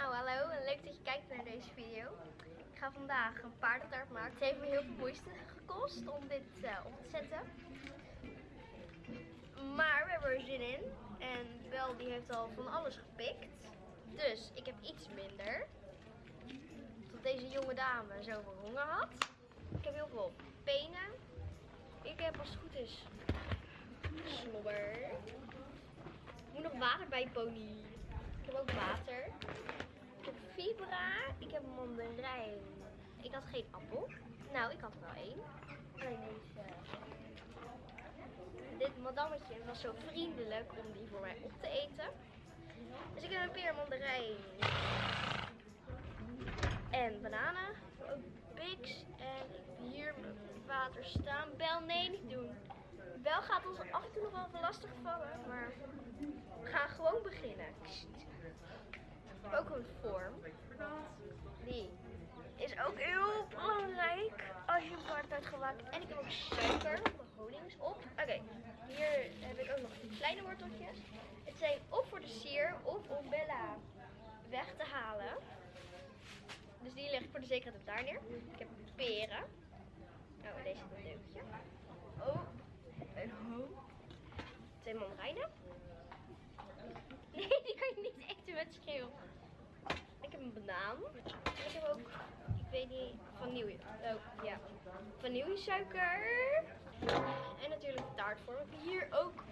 Nou, hallo leuk dat je kijkt naar deze video. Ik ga vandaag een paardentaart maken. Het heeft me heel veel moeite gekost om dit uh, op te zetten. Maar we hebben er zin in. En Bel die heeft al van alles gepikt. Dus ik heb iets minder. Tot deze jonge dame zoveel honger had. Ik heb heel veel penen. Ik heb als het goed is slobber. Ik moet nog water bij pony. Ik heb ook water. Ik heb fibra. Ik heb mandarijn. Ik had geen appel. Nou, ik had wel één. Alleen deze. Dit madammetje was zo vriendelijk om die voor mij op te eten. Dus ik heb een peer, mandarijn. En bananen. Ook Bix. En ik heb hier mijn water staan. Bel, nee, niet doen. Bel gaat ons af en toe nog wel lastig vallen. Maar we gaan gewoon beginnen. Vorm. Die is ook heel belangrijk als je een paard hebt gemaakt. En ik heb ook suiker. De honing op. Oké, hier heb ik ook nog kleine worteltjes. Het zijn of voor de sier of om Bella weg te halen. Dus die leg ik voor de zekerheid op daar neer. Ik heb peren. Oh, deze is een leukje. Oh, een hoop. Twee mandarijnen. Nee, die kan je niet eten met schil. Een banaan. Ik heb ook, ik weet niet, vanille. Oh, ja. Vanillesuiker. En natuurlijk taartvorm. Hier ook,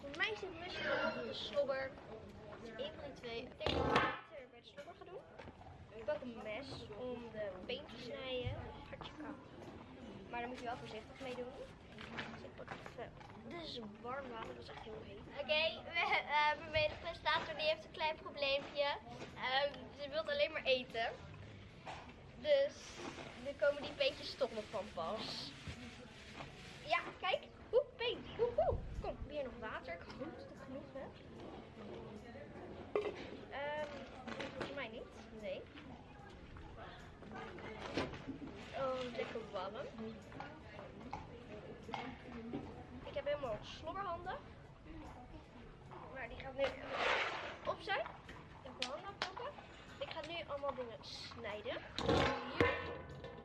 voor mij zit mushroom de slobber. Dus één van die twee. Ik denk dat ik later bij de slobber ga doen. Ik heb een mes om de peen te snijden. Hartje koud. Maar daar moet je wel voorzichtig mee doen. Dus. Warm water, dat is echt heel heet. Oké, okay, uh, mijn medepresentator die heeft een klein probleempje. Uh, ze wil alleen maar eten. Dus nu komen die peentjes toch van pas. Ja, kijk. Oeh, peent. Oeh, oeh. Kom, weer nog water. Ik hoop dat ik genoeg heb. Um, volgens mij niet. Nee. Oh, lekker warm. Ik heb helemaal slobberhanden. Maar die gaat nu op zijn. Ik heb mijn handen. Ik ga nu allemaal dingen snijden. Hier,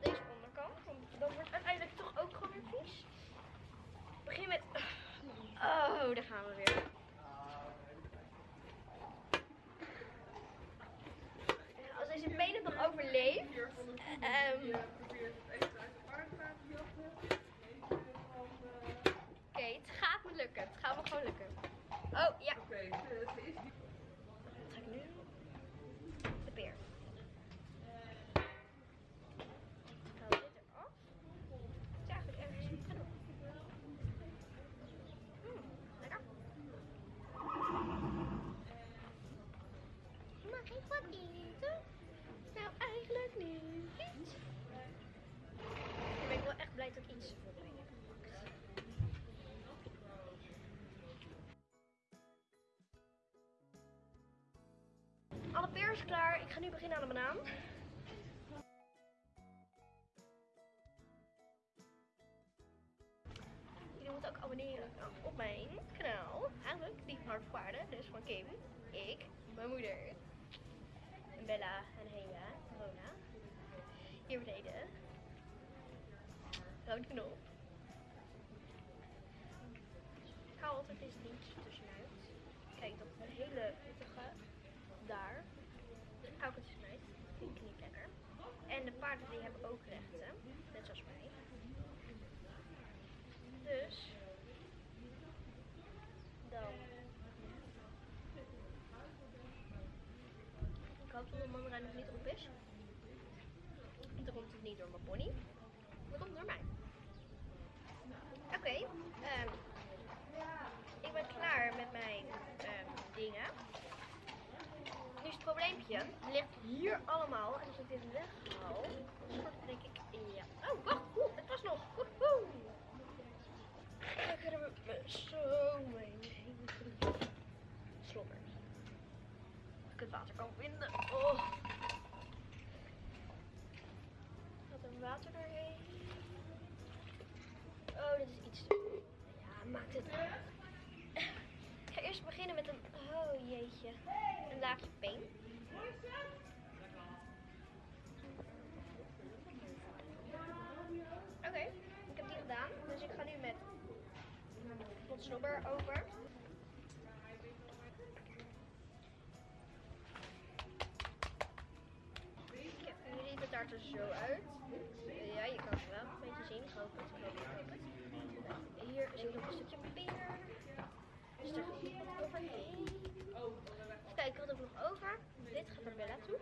deze onderkant. Want dan wordt het uiteindelijk toch ook gewoon weer vies. Ik begin met... Oh, daar gaan we weer. Als deze benen nog overleeft. Um, Is klaar. Ik ga nu beginnen aan de banaan. Jullie moeten ook abonneren op mijn kanaal. Eigenlijk die hardwaarde, dus van Kim, ik, mijn moeder, Bella en Hela, Rona. Hier beneden. Rood knop. Ik haal altijd deze tussenuit. Kijk, dat hele pittige daar. Hou ik het snijdt. Vind ik niet lekker. En de paarden die hebben ook rechten. Net zoals mij. Dus. Dan. Ik hoop dat de mandarijn nog niet op is. Want dan komt het niet door mijn pony. Dat komt door mij. Oké. Okay, um, ik ben klaar met mijn um, dingen. Het ligt hier allemaal. En als ik dit weghaal, dan denk ik. Oh, wacht. Oeh, het was nog. Woehoe. Dan kunnen we zo mee. Slobber. Ik het water kan vinden. Oh. Gaat er water doorheen? Oh, dit is iets. Ja, maakt het... Ik ga eerst beginnen met een... Oh, jeetje. Een laagje peen. Slobber over. Nu ziet het daar er zo uit. Ja, je kan het wel een beetje zien. Ik hoop het. Hier zit nog een stukje peer. Dus. Even kijken, wat heb ik nog over? Dit gaat naar Bella toe.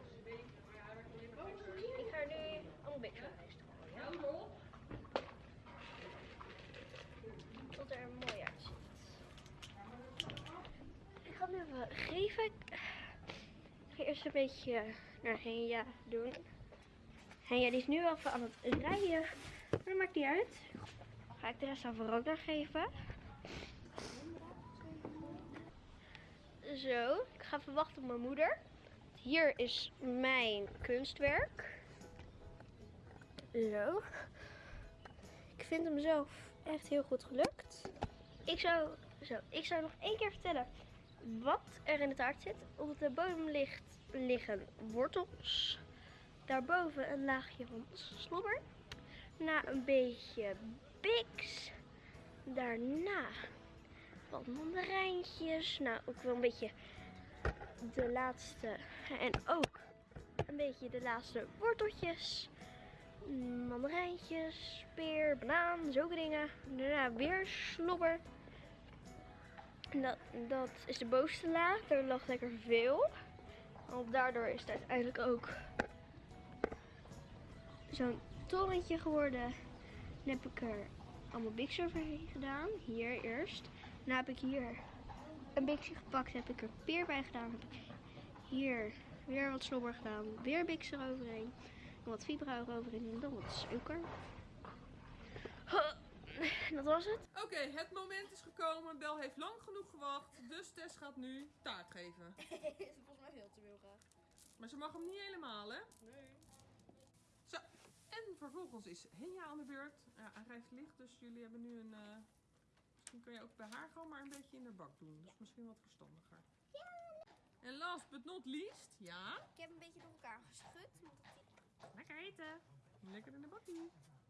Ik ga er nu allemaal big fries gooien. Tot er mooi uitziet. Even geven. Ik ga eerst een beetje naar Henja doen. Henja die is nu wel even aan het rijden. Maar maakt niet uit. Ga ik de rest aan Verona geven. Zo, ik ga even wachten op mijn moeder. Hier is mijn kunstwerk. Zo. Ik vind hem zelf echt heel goed gelukt. Ik zou, zo, ik zou nog één keer vertellen wat er in de taart zit. Op de bodem ligt, liggen wortels. Daarboven een laagje van slobber. Na een beetje biks. Daarna wat mandarijntjes. Nou, ook wel een beetje de laatste. En ook een beetje de laatste worteltjes. Mandarijntjes, peer, banaan, zulke dingen. Daarna weer slobber. Dat, dat is de bovenste laag. Daar lag lekker veel. Want daardoor is het uiteindelijk ook zo'n torentje geworden. Dan heb ik er allemaal biks overheen gedaan. Hier eerst. Daarna heb ik hier een bikje gepakt. Heb ik er peer bij gedaan. Heb ik hier weer wat slobber gedaan. Weer biks eroverheen. En wat fibra eroverheen. En dan wat suiker. Dat was het. Oké, het moment is gekomen. Bel heeft lang genoeg gewacht. Dus Tess gaat nu taart geven. is volgens mij veel te veel graag. Maar ze mag hem niet helemaal, hè? Nee. Zo, en vervolgens is Henja aan de beurt. Ja, hij rijdt licht, dus jullie hebben nu een... eh, Misschien kun je ook bij haar gewoon maar een beetje in de bak doen. Dat is misschien wat verstandiger. En last but not least, ja. Ik heb een beetje door elkaar geschud. want het- Lekker eten. Lekker in de bakkie.